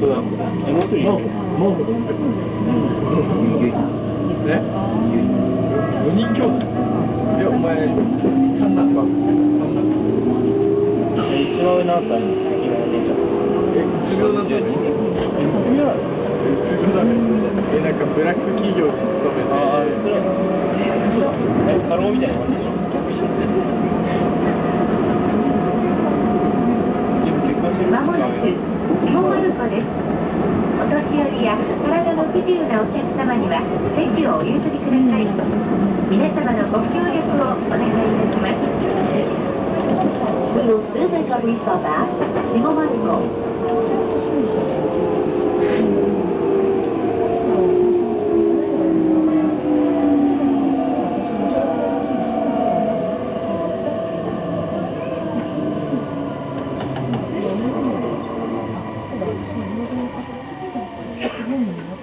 そうだ。え、もう一人いるもうえ四人兄弟いや、お前、三男か。三男。一番上のあったら、今お姉ちゃん。え、うつ病なん。だね。え、うつ病なのうつ病だね。え、なん。かブラック企業に勤めて。ああ、それは、え、過労みたいな感じでしょでも結婚してるまもなく京丸湖です。お年寄りや体の不自由なお客様には席をお譲りください。皆様のご協力をお願いいたします。We will soon make a restart at 下是你的